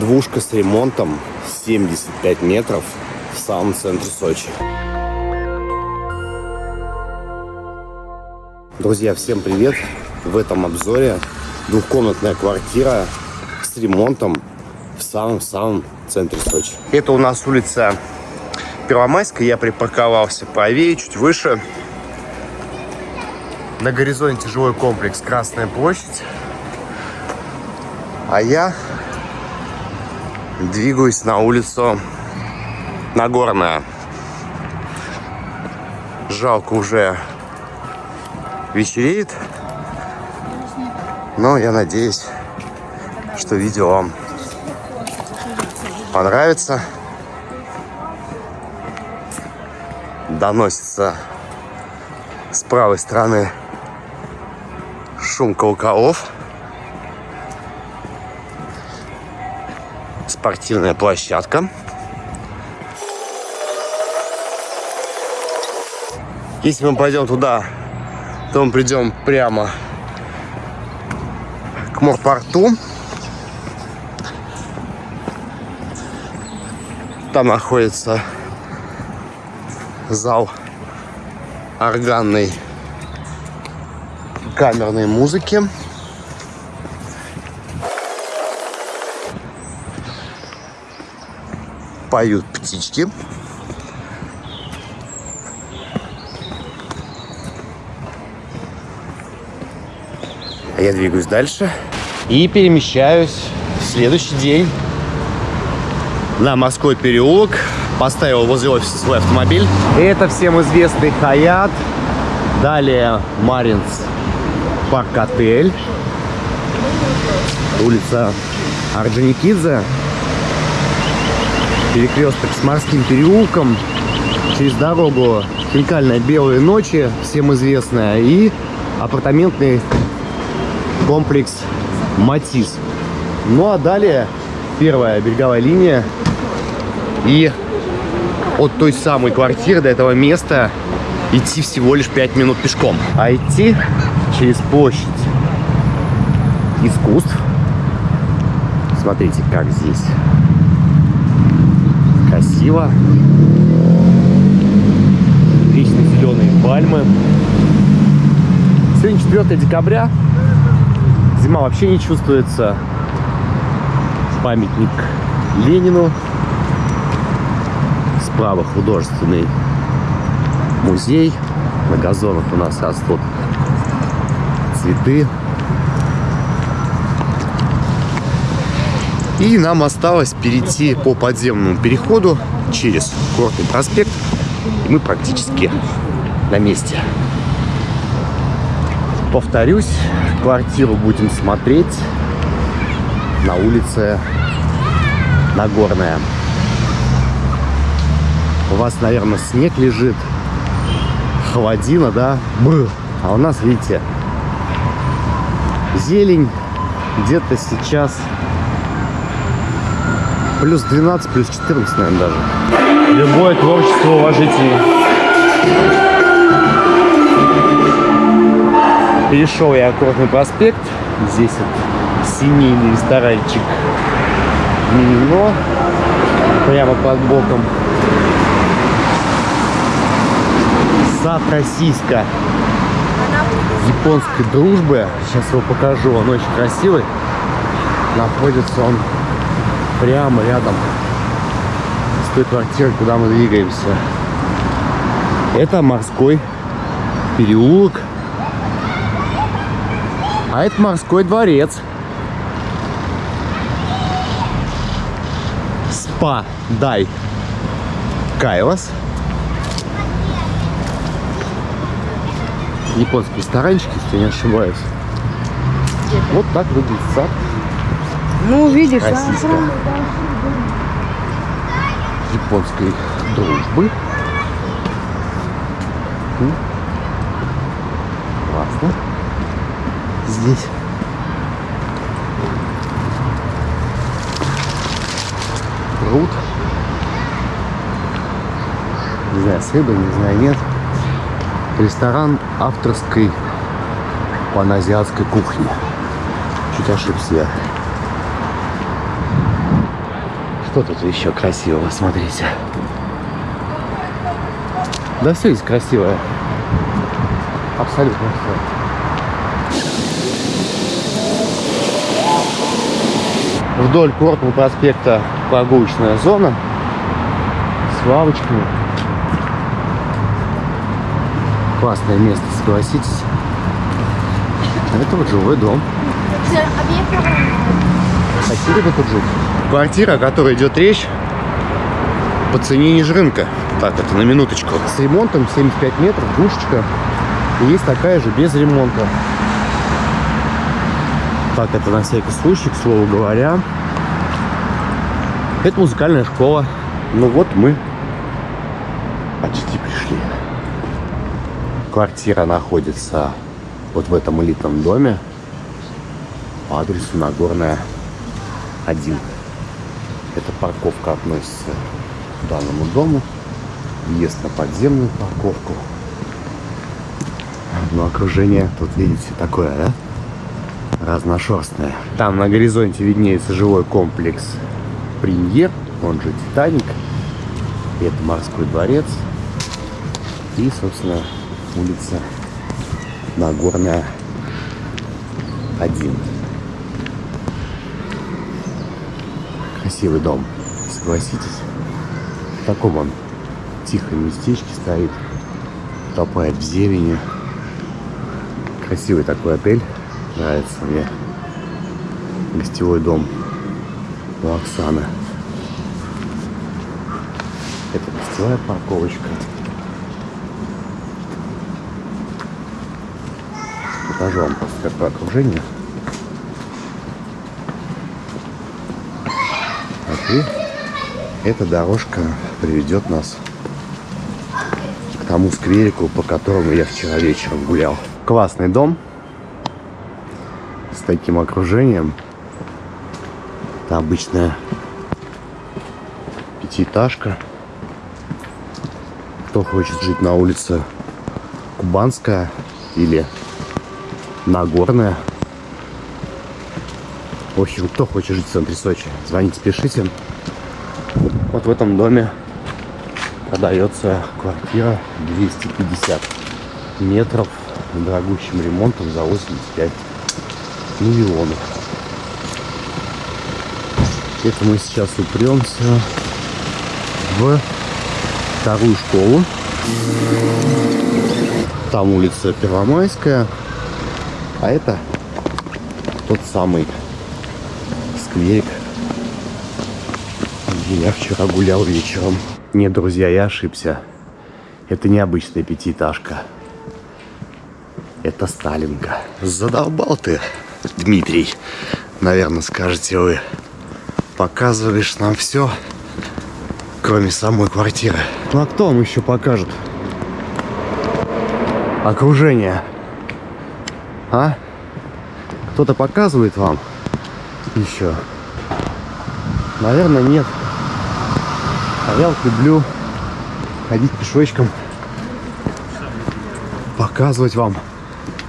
Двушка с ремонтом 75 метров в самом центре Сочи. Друзья, всем привет! В этом обзоре двухкомнатная квартира с ремонтом в самом-самом центре Сочи. Это у нас улица Первомайская. Я припарковался правее, чуть выше. На горизонте жилой комплекс Красная площадь. А я двигаюсь на улицу Нагорная. Жалко уже вечереет. Но я надеюсь, что видео вам понравится. Доносится с правой стороны шум колоколов. Спортивная площадка. Если мы пойдем туда, то мы придем прямо к морпорту. Там находится зал органной камерной музыки. Поют птички. А я двигаюсь дальше и перемещаюсь в следующий день на морской переулок. Поставил возле офиса свой автомобиль. Это всем известный Хаят. Далее Маринс парк-отель. Улица Орджоникидзе. Перекресток с морским переулком. Через дорогу уникальная белые ночи, всем известная. И апартаментный комплекс Матис. Ну а далее первая береговая линия. И от той самой квартиры до этого места идти всего лишь 5 минут пешком. А идти через площадь искусств. Смотрите, как здесь красиво. Вечно зеленые пальмы. Сегодня 4 декабря. Зима вообще не чувствуется. Памятник Ленину. Справа художественный музей. На газонах у нас растут цветы. И нам осталось перейти по подземному переходу через Курортный проспект. И мы практически на месте. Повторюсь, квартиру будем смотреть на улице Нагорная. У вас, наверное, снег лежит, холодина, да? Бр. А у нас, видите, зелень где-то сейчас плюс 12, плюс 14, наверное, даже. Любое творчество уважительно. Перешел я Аккордный проспект. Здесь вот семейный ресторанчик Мимино. Прямо под боком. Сад российска японской дружбы. Сейчас его покажу. Он очень красивый. Находится он прямо рядом с той квартирой, куда мы двигаемся. Это морской переулок. А это морской дворец. Спа Дай Кайлас. японский ресторанчик, если не ошибаюсь. Вот так выглядит сад. Ну, видишь, Российская. Японской дружбы. Классно. Здесь. Пруд. Не знаю, с рыбой, не знаю, нет. Ресторан авторской паназиатской кухни. Чуть ошибся я. Что тут еще красивого, смотрите. Да все здесь красивое. Абсолютно все. Вдоль Кортного проспекта прогулочная зона с лавочками. Классное место, согласитесь. Это вот жилой дом. Хотели бы тут жить? Квартира, о которой идет речь, по цене ниже рынка. Так, это на минуточку. С ремонтом 75 метров, душечка. И есть такая же без ремонта. Так, это на всякий случай, к слову говоря. Это музыкальная школа. Ну вот мы почти пришли. Квартира находится вот в этом элитном доме по адресу Нагорная 1. Эта парковка относится к данному дому. Въезд на подземную парковку. Но окружение тут, видите, такое, да? Разношерстное. Там на горизонте виднеется жилой комплекс Премьер, он же Титаник. Это морской дворец. И, собственно, улица Нагорная 1. Красивый дом, согласитесь. В таком он тихом местечке стоит, топает в зелени. Красивый такой отель, нравится мне. Гостевой дом у Оксаны. Это гостевая парковочка. Покажу вам просто какое окружение. И эта дорожка приведет нас к тому скверику, по которому я вчера вечером гулял. Классный дом с таким окружением. Это обычная пятиэтажка. Кто хочет жить на улице Кубанская или Нагорная. В общем, кто хочет жить в центре Сочи, звоните, пишите. Вот в этом доме продается квартира 250 метров с дорогущим ремонтом за 85 миллионов. Это мы сейчас упремся в вторую школу. Там улица Первомайская. А это тот самый где я вчера гулял вечером. Нет, друзья, я ошибся. Это необычная пятиэтажка. Это Сталинка. Задолбал ты, Дмитрий. Наверное, скажете вы. Показываешь нам все, кроме самой квартиры. Ну а кто вам еще покажет? Окружение. А? Кто-то показывает вам еще? Наверное, нет. А я вот люблю ходить пешочком, показывать вам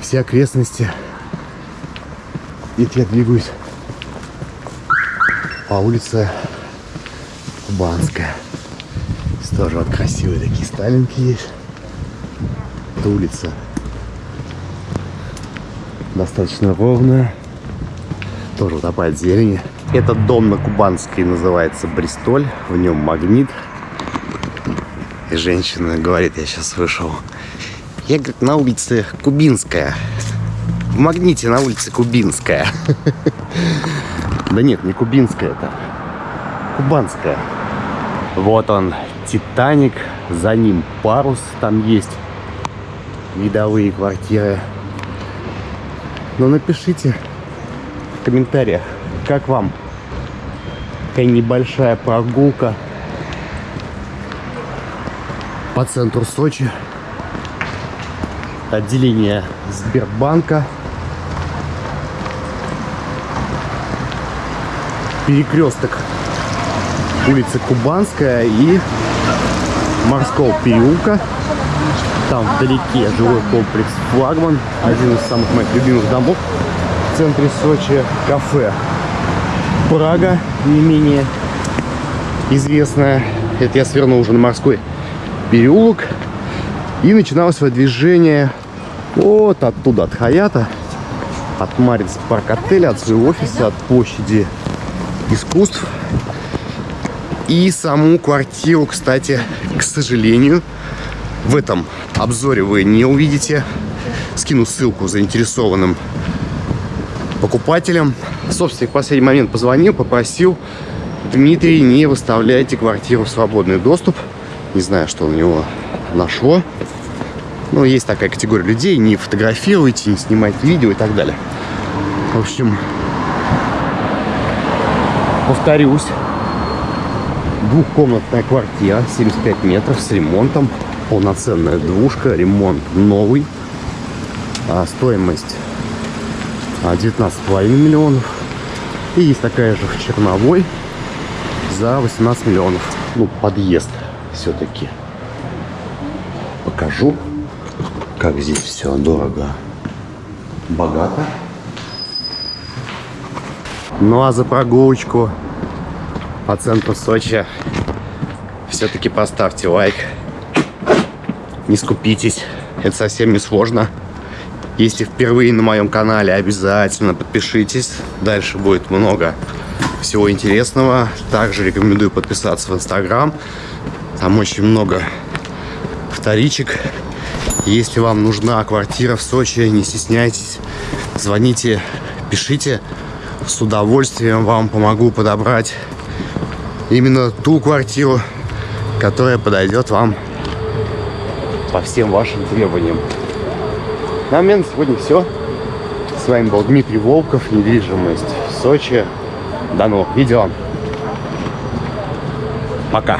все окрестности. Ведь я двигаюсь по улице Кубанская. Здесь тоже вот красивые такие сталинки есть. Это улица достаточно ровная. Тоже в зелени. Этот дом на Кубанской называется Бристоль. В нем магнит. И женщина говорит, я сейчас вышел. Я, говорит, на улице Кубинская. В магните на улице Кубинская. Да нет, не Кубинская это. Кубанская. Вот он, Титаник. За ним парус там есть. Видовые квартиры. Но напишите в комментариях, как вам такая небольшая прогулка по центру Сочи. Отделение Сбербанка. Перекресток улицы Кубанская и Морского переулка. Там вдалеке жилой комплекс «Флагман», один из самых моих любимых домов центре Сочи, кафе «Прага», не менее известная. Это я свернул уже на морской переулок. И начиналось свое движение вот оттуда, от Хаята, от Маринс парк отеля, от своего офиса, от площади искусств. И саму квартиру, кстати, к сожалению, в этом обзоре вы не увидите. Скину ссылку заинтересованным покупателям. Собственник в последний момент позвонил, попросил, Дмитрий, не выставляйте квартиру в свободный доступ. Не знаю, что у него нашло. Ну, есть такая категория людей, не фотографируйте, не снимайте видео и так далее. В общем, повторюсь, двухкомнатная квартира, 75 метров с ремонтом, полноценная двушка, ремонт новый, а стоимость 19,5 миллионов. И есть такая же в Черновой за 18 миллионов. Ну, подъезд все-таки покажу, как здесь все дорого, богато. Ну а за прогулочку по центру Сочи все-таки поставьте лайк. Не скупитесь, это совсем не сложно. Если впервые на моем канале, обязательно подпишитесь. Дальше будет много всего интересного. Также рекомендую подписаться в Инстаграм. Там очень много вторичек. Если вам нужна квартира в Сочи, не стесняйтесь. Звоните, пишите. С удовольствием вам помогу подобрать именно ту квартиру, которая подойдет вам по всем вашим требованиям. На момент сегодня все. С вами был Дмитрий Волков, недвижимость в Сочи. До новых видео. Пока.